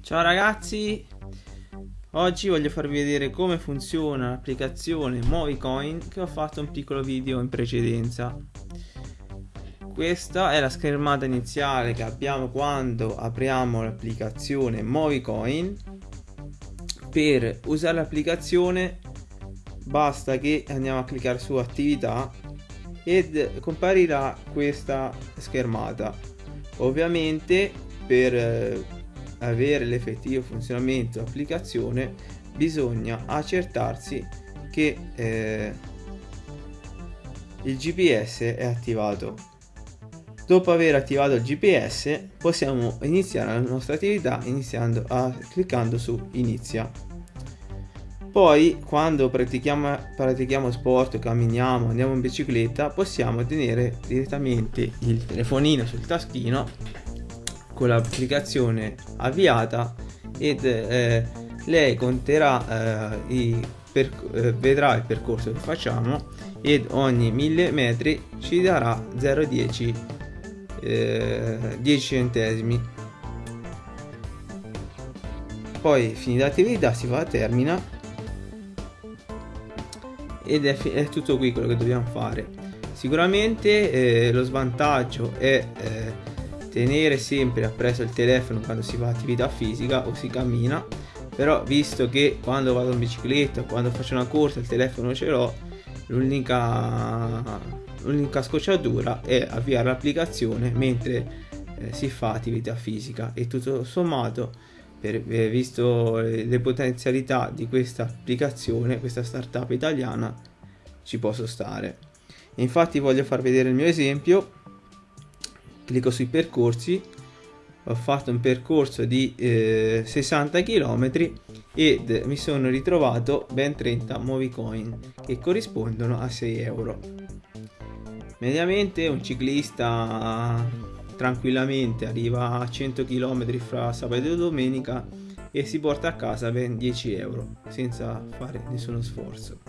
Ciao ragazzi, oggi voglio farvi vedere come funziona l'applicazione Movicoin che ho fatto un piccolo video in precedenza. Questa è la schermata iniziale che abbiamo quando apriamo l'applicazione Movicoin. Per usare l'applicazione basta che andiamo a cliccare su attività ed comparirà questa schermata. Ovviamente per eh, avere l'effettivo funzionamento dell'applicazione bisogna accertarsi che eh, il GPS è attivato. Dopo aver attivato il GPS possiamo iniziare la nostra attività iniziando a, cliccando su inizia. Poi quando pratichiamo, pratichiamo sport, camminiamo, andiamo in bicicletta possiamo tenere direttamente il telefonino sul taschino con l'applicazione avviata ed eh, lei conterà eh, i eh, vedrà il percorso che facciamo ed ogni 1000 metri ci darà 0,10 eh, 10 centesimi. Poi finita l'attività si va a termina ed è, è, tutto qui quello che dobbiamo fare. Sicuramente eh, lo svantaggio è eh, tenere sempre appresso il telefono quando si fa attività fisica o si cammina però visto che quando vado in bicicletta quando faccio una corsa il telefono ce l'ho l'unica l'unica scocciatura è avviare l'applicazione mentre eh, si fa attività fisica. E tutto sommato per, eh, visto le potenzialità di questa applicazione questa startup italiana ci posso stare. Infatti voglio far vedere il mio esempio. Clicco sui percorsi. Ho fatto un percorso di eh, 60 km ed mi sono ritrovato ben 30 Movicoin che corrispondono a 6 euro. Mediamente un ciclista tranquillamente arriva a 100 km fra sabato e domenica e si porta a casa ben 10 euro senza fare nessuno sforzo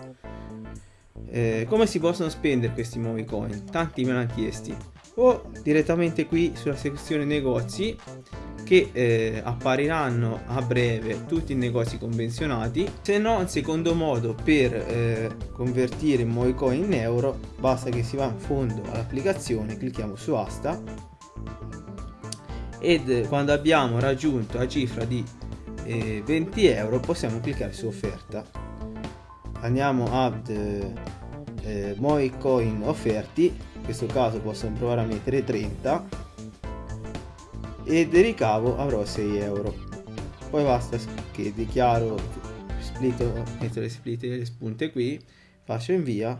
eh, come si possono spendere questi Movicoin? tanti me l'hanno chiesti o direttamente qui sulla sezione negozi che eh, appariranno a breve tutti i negozi convenzionati se no un secondo modo per eh, convertire Moicoin in euro basta che si va in fondo all'applicazione clicchiamo su asta ed quando abbiamo raggiunto la cifra di eh, 20 euro possiamo cliccare su offerta. Andiamo ad eh, Moicoin offerti questo caso posso provare a mettere 30 e del ricavo avrò 6 euro. Poi basta che dichiaro split, metto le split le spunte qui faccio invia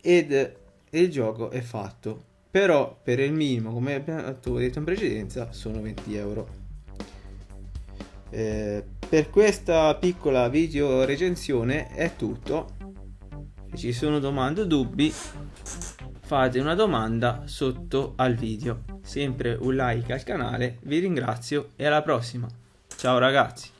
ed il gioco è fatto però per il minimo come abbiamo detto in precedenza sono 20 euro eh, per questa piccola video recensione è tutto se ci sono domande o dubbi fate una domanda sotto al video. Sempre un like al canale, vi ringrazio e alla prossima. Ciao ragazzi!